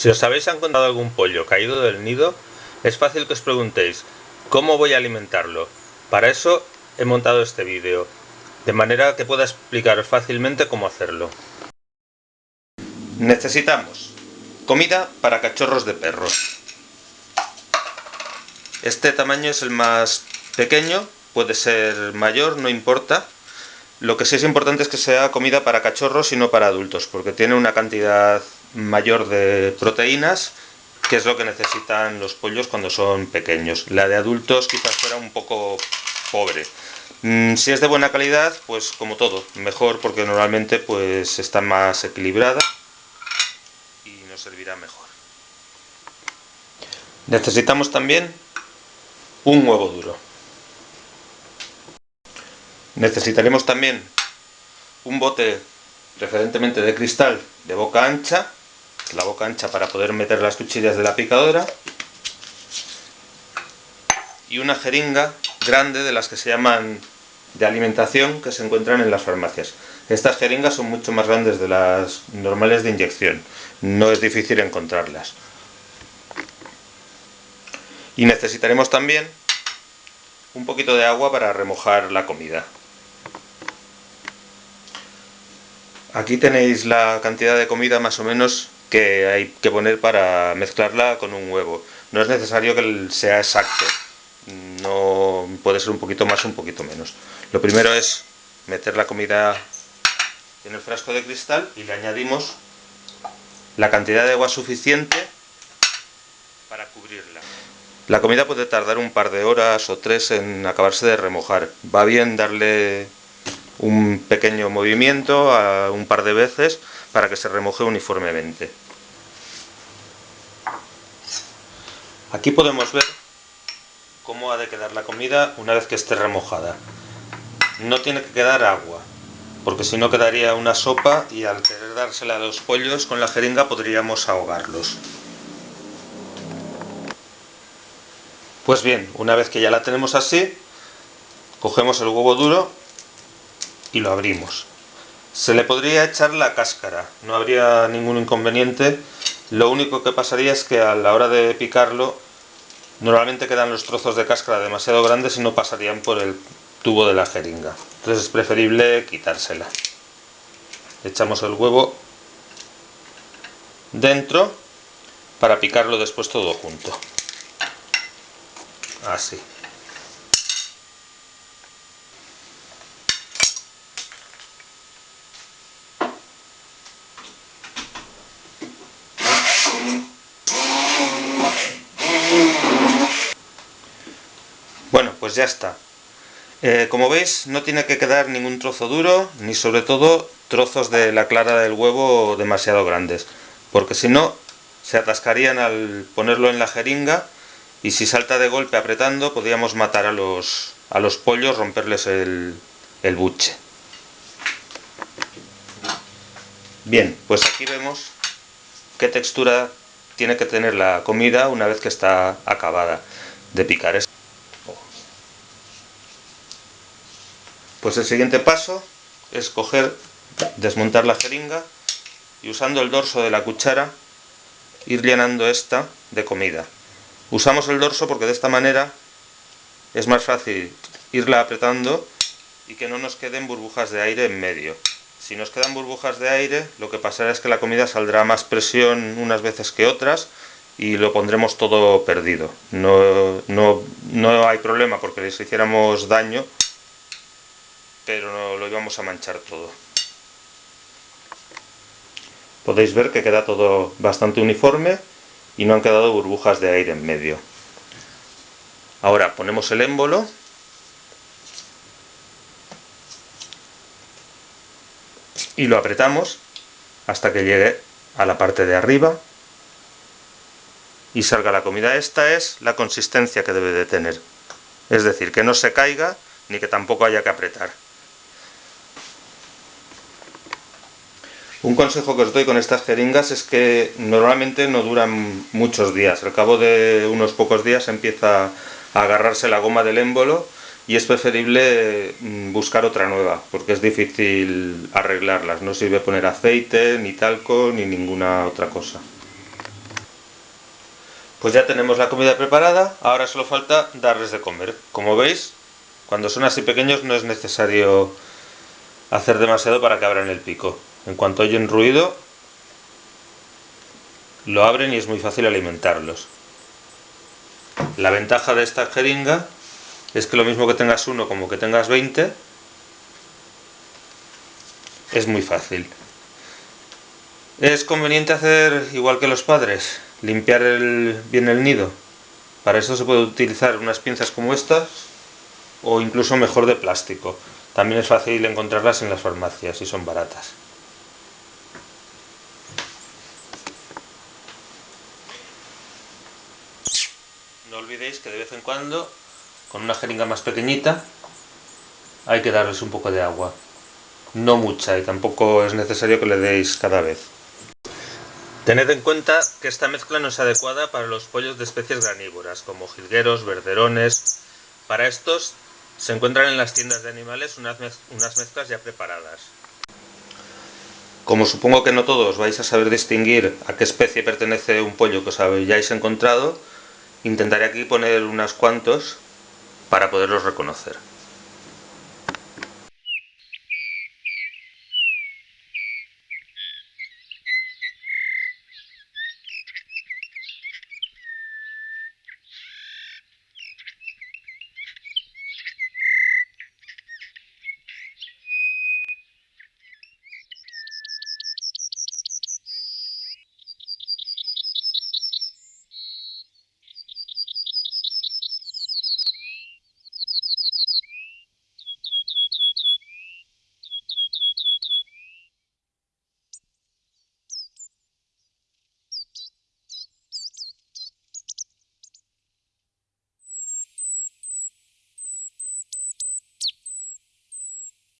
Si os habéis encontrado algún pollo caído del nido, es fácil que os preguntéis ¿cómo voy a alimentarlo? Para eso he montado este vídeo, de manera que pueda explicaros fácilmente cómo hacerlo. Necesitamos comida para cachorros de perros. Este tamaño es el más pequeño, puede ser mayor, no importa. Lo que sí es importante es que sea comida para cachorros y no para adultos, porque tiene una cantidad mayor de proteínas, que es lo que necesitan los pollos cuando son pequeños. La de adultos quizás fuera un poco pobre. Mm, si es de buena calidad, pues como todo, mejor porque normalmente pues está más equilibrada y nos servirá mejor. Necesitamos también un huevo duro. Necesitaremos también un bote preferentemente de cristal de boca ancha la boca ancha para poder meter las cuchillas de la picadora y una jeringa grande de las que se llaman de alimentación que se encuentran en las farmacias. Estas jeringas son mucho más grandes de las normales de inyección, no es difícil encontrarlas. Y necesitaremos también un poquito de agua para remojar la comida. Aquí tenéis la cantidad de comida más o menos que hay que poner para mezclarla con un huevo. No es necesario que sea exacto, no puede ser un poquito más un poquito menos. Lo primero es meter la comida en el frasco de cristal y le añadimos la cantidad de agua suficiente para cubrirla. La comida puede tardar un par de horas o tres en acabarse de remojar. Va bien darle un pequeño movimiento a un par de veces para que se remoje uniformemente. Aquí podemos ver cómo ha de quedar la comida una vez que esté remojada. No tiene que quedar agua, porque si no quedaría una sopa y al querer dársela a los pollos con la jeringa podríamos ahogarlos. Pues bien, una vez que ya la tenemos así, cogemos el huevo duro y lo abrimos. Se le podría echar la cáscara, no habría ningún inconveniente. Lo único que pasaría es que a la hora de picarlo, normalmente quedan los trozos de cáscara demasiado grandes y no pasarían por el tubo de la jeringa. Entonces es preferible quitársela. Echamos el huevo dentro para picarlo después todo junto. Así. Bueno, pues ya está. Eh, como veis, no tiene que quedar ningún trozo duro, ni sobre todo trozos de la clara del huevo demasiado grandes, porque si no, se atascarían al ponerlo en la jeringa y si salta de golpe apretando, podríamos matar a los, a los pollos, romperles el, el buche. Bien, pues aquí vemos qué textura tiene que tener la comida una vez que está acabada de picar. Pues el siguiente paso es coger, desmontar la jeringa y usando el dorso de la cuchara ir llenando esta de comida. Usamos el dorso porque de esta manera es más fácil irla apretando y que no nos queden burbujas de aire en medio. Si nos quedan burbujas de aire, lo que pasará es que la comida saldrá más presión unas veces que otras y lo pondremos todo perdido. No, no, no hay problema porque si hiciéramos daño pero no lo íbamos a manchar todo. Podéis ver que queda todo bastante uniforme y no han quedado burbujas de aire en medio. Ahora ponemos el émbolo y lo apretamos hasta que llegue a la parte de arriba y salga la comida. Esta es la consistencia que debe de tener. Es decir, que no se caiga ni que tampoco haya que apretar. Un consejo que os doy con estas jeringas es que normalmente no duran muchos días. Al cabo de unos pocos días empieza a agarrarse la goma del émbolo y es preferible mm, buscar otra nueva porque es difícil arreglarlas. No sirve poner aceite, ni talco, ni ninguna otra cosa. Pues ya tenemos la comida preparada, ahora solo falta darles de comer. Como veis, cuando son así pequeños no es necesario hacer demasiado para que abran el pico. En cuanto oyen ruido, lo abren y es muy fácil alimentarlos. La ventaja de esta jeringa es que lo mismo que tengas uno como que tengas 20, es muy fácil. Es conveniente hacer igual que los padres, limpiar bien el nido. Para eso se puede utilizar unas pinzas como estas o incluso mejor de plástico. También es fácil encontrarlas en las farmacias y son baratas. No olvidéis que de vez en cuando, con una jeringa más pequeñita, hay que darles un poco de agua. No mucha y tampoco es necesario que le deis cada vez. Tened en cuenta que esta mezcla no es adecuada para los pollos de especies granívoras, como jilgueros, verderones. Para estos se encuentran en las tiendas de animales unas, mezclas ya preparadas. Como supongo que no todos vais a saber distinguir a qué especie pertenece un pollo que os hayáis encontrado, intentaré aquí poner unos cuantos para poderlos reconocer.